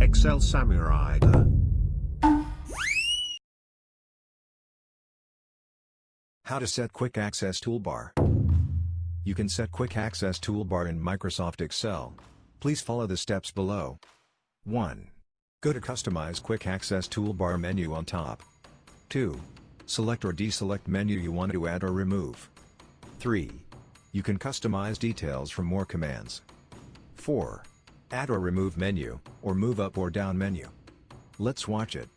Excel Samurai. How to set Quick Access Toolbar. You can set Quick Access Toolbar in Microsoft Excel. Please follow the steps below. 1. Go to Customize Quick Access Toolbar menu on top. 2. Select or deselect menu you want to add or remove. 3. You can customize details from more commands. 4. Add or remove menu, or move up or down menu. Let's watch it.